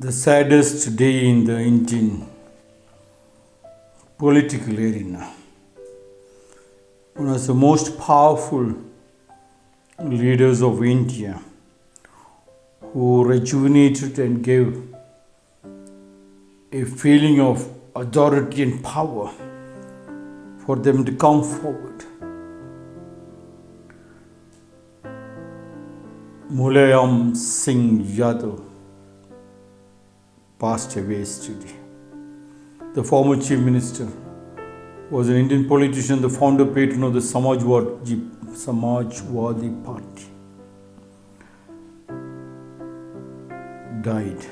the saddest day in the Indian political arena. One of the most powerful leaders of India who rejuvenated and gave a feeling of authority and power for them to come forward. Mulayam Singh Yadav passed away yesterday. The former Chief Minister was an Indian politician, the founder patron of the Samajwadi, Samajwadi Party. Died.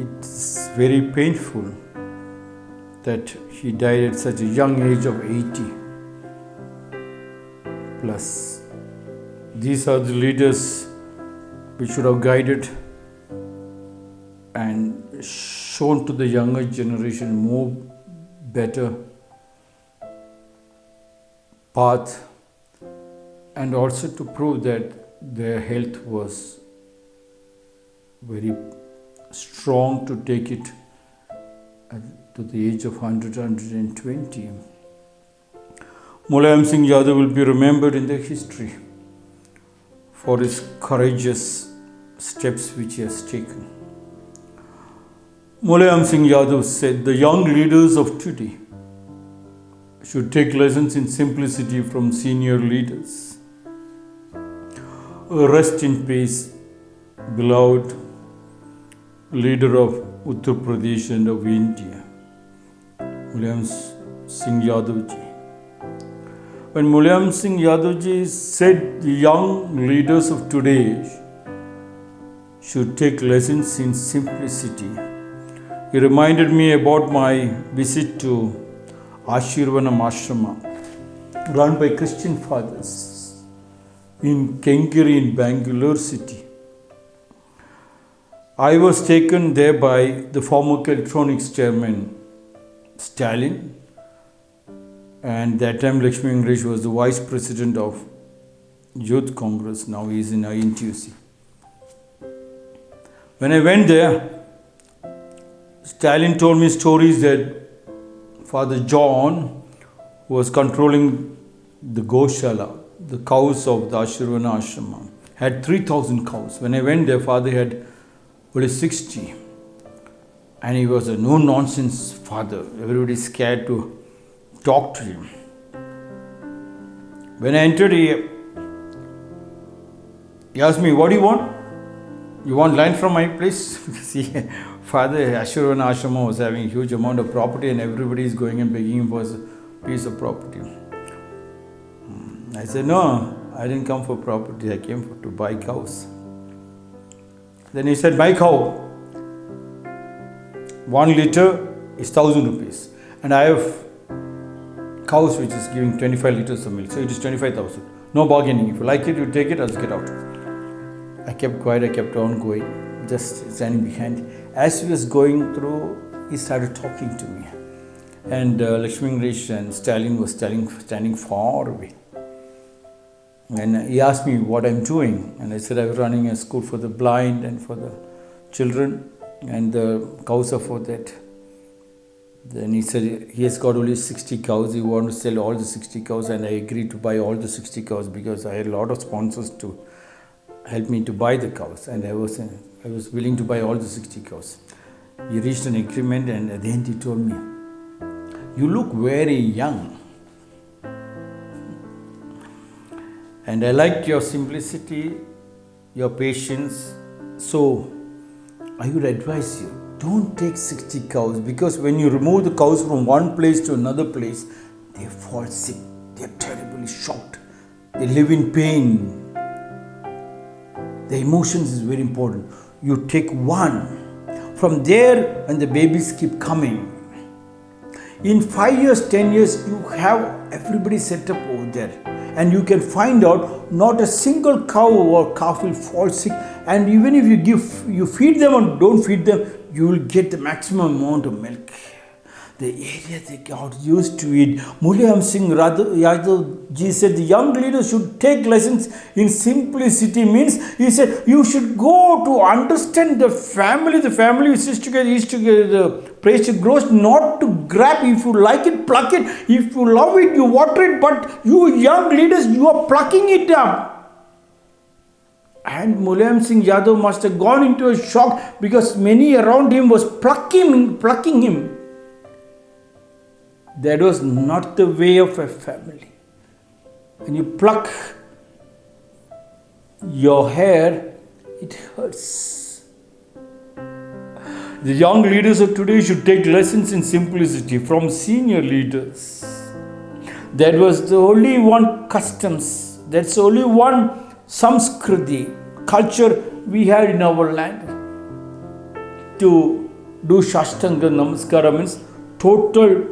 It's very painful that he died at such a young age of 80 plus. These are the leaders which should have guided and shown to the younger generation more better path and also to prove that their health was very strong to take it to the age of 100 120 Mulayam Singh Yadav will be remembered in the history for his courageous steps which he has taken. Mulayam Singh Yadav said the young leaders of today should take lessons in simplicity from senior leaders. Rest in peace, beloved leader of Uttar Pradesh and of India, Mulayam Singh Yadav ji. When Mulayam Singh Yadav ji said the young leaders of today should take lessons in simplicity, he reminded me about my visit to Ashirvanam Ashrama, run by Christian fathers in Kengeri in Bangalore city. I was taken there by the former electronics chairman Stalin, and that time Lakshmi English was the vice president of Youth Congress. Now he is in INTUC. When I went there, Stalin told me stories that Father John was controlling the Goshala, the cows of the Ashirvana Ashrama, had 3,000 cows. When I went there, Father had only 60. And he was a no nonsense father. Everybody scared to talk to him. When I entered, he, he asked me, What do you want? You want land from my place? See, Father Ashurvana Ashrama was having a huge amount of property, and everybody is going and begging him for a piece of property. Hmm. I said, No, I didn't come for property, I came for, to buy cows. Then he said, Buy cow. One liter is thousand rupees, and I have cows which is giving 25 liters of milk, so it is 25,000. No bargaining. If you like it, you take it, else get out. I kept quiet, I kept on going, just standing behind. As he was going through, he started talking to me. And uh, Lakshmi English and Stalin was standing, standing far away. And he asked me what I'm doing. And I said I'm running a school for the blind and for the children, and the cows are for that. Then he said he has got only 60 cows. He wanted to sell all the 60 cows, and I agreed to buy all the 60 cows because I had a lot of sponsors to help me to buy the cows, and I was I was willing to buy all the 60 cows. We reached an agreement, and at the end he told me, "You look very young." And I liked your simplicity, your patience. So I would advise you don't take 60 cows because when you remove the cows from one place to another place, they fall sick, they are terribly shocked, they live in pain. The emotions is very important. You take one. From there, when the babies keep coming, in five years, ten years, you have everybody set up over there, and you can find out not a single cow or calf will fall sick. And even if you give, you feed them or don't feed them, you will get the maximum amount of milk. the area that God used to it. Mulayam Singh Yadav ji said the young leaders should take lessons in simplicity means he said you should go to understand the family. The family is together, is together, to grows not to grab. If you like it, pluck it. If you love it, you water it. But you young leaders, you are plucking it up. And Mulayam Singh Yadav must have gone into a shock because many around him was plucking, plucking him. That was not the way of a family. When you pluck your hair, it hurts. The young leaders of today should take lessons in simplicity from senior leaders. That was the only one customs, that's only one samskriti, culture we had in our land. To do Shastanga Namaskara means total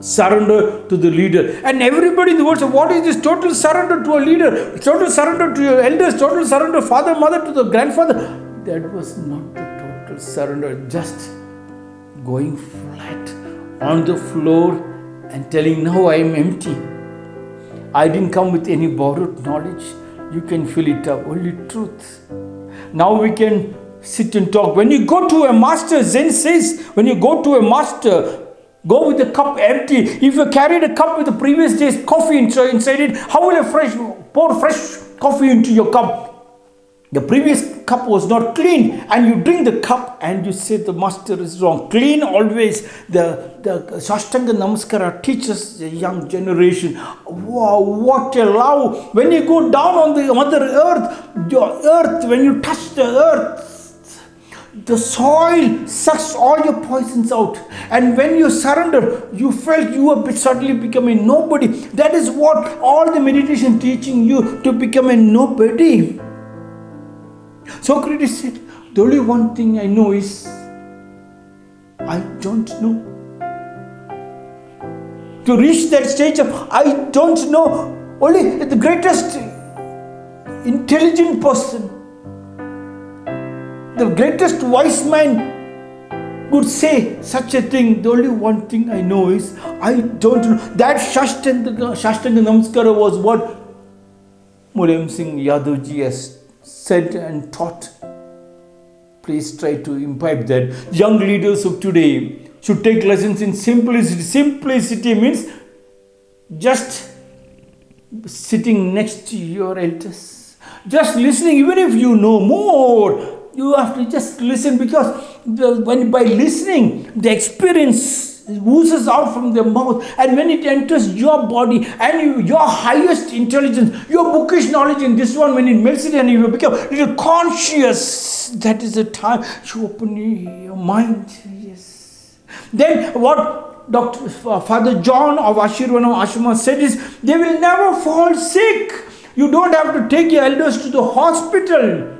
surrender to the leader. And everybody in the world said, What is this total surrender to a leader? Total surrender to your elders, total surrender, father, mother, to the grandfather. That was not the total surrender, just going flat on the floor and telling, Now I am empty. I didn't come with any borrowed knowledge. You can fill it up, only truth. Now we can sit and talk. When you go to a master, Zen says, when you go to a master, Go with the cup empty. If you carried a cup with the previous day's coffee inside it, how will a fresh pour fresh coffee into your cup? The previous cup was not clean, and you drink the cup and you say the master is wrong. Clean always. The the Shashtanga Namaskara teaches the young generation. Wow, what a love! When you go down on the mother earth, your earth, when you touch the earth, the soil sucks all your poisons out and when you surrender you felt you are suddenly becoming nobody that is what all the meditation teaching you to become a nobody socrates said the only one thing i know is i don't know to reach that stage of i don't know only the greatest intelligent person the greatest wise man would say such a thing. The only one thing I know is I don't know. That Shashtanga, Shashtanga Namaskara was what Mulayam Singh Yadavji has said and taught. Please try to imbibe that. Young leaders of today should take lessons in simplicity. Simplicity means just sitting next to your elders, just listening, even if you know more you have to just listen because the, when by listening, the experience oozes out from their mouth, and when it enters your body and you, your highest intelligence, your bookish knowledge in this one, when it melts it and you become little conscious, that is the time you open your mind. Yes. Then what Dr. Uh, Father John of Ashirvanam Ashrama said is, they will never fall sick. You don't have to take your elders to the hospital.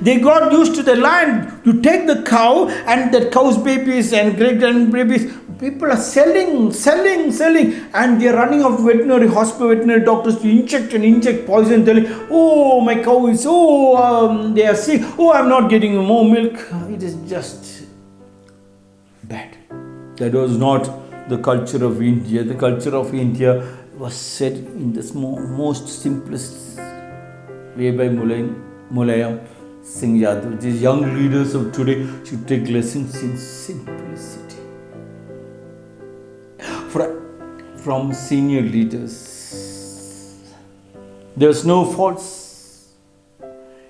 They got used to the land. You take the cow and the cow's babies and great grand babies. People are selling, selling, selling, and they are running out off veterinary hospital, veterinary doctors to inject and inject poison, telling, "Oh, my cow is oh, um, they are sick. Oh, I'm not getting more milk." It is just bad. That was not the culture of India. The culture of India was said in the most simplest way by Mulayam Singh Yadav. These young leaders of today should take lessons in simplicity from senior leaders. There's no falls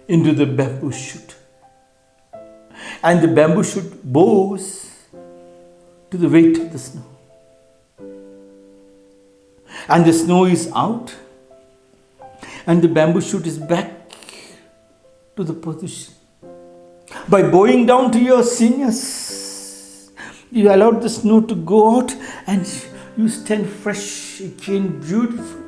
into the bamboo shoot. And the bamboo shoot bows to the weight of the snow. And the snow is out, and the bamboo shoot is back to the position. By bowing down to your seniors, you allowed the snow to go out and you stand fresh again, beautiful.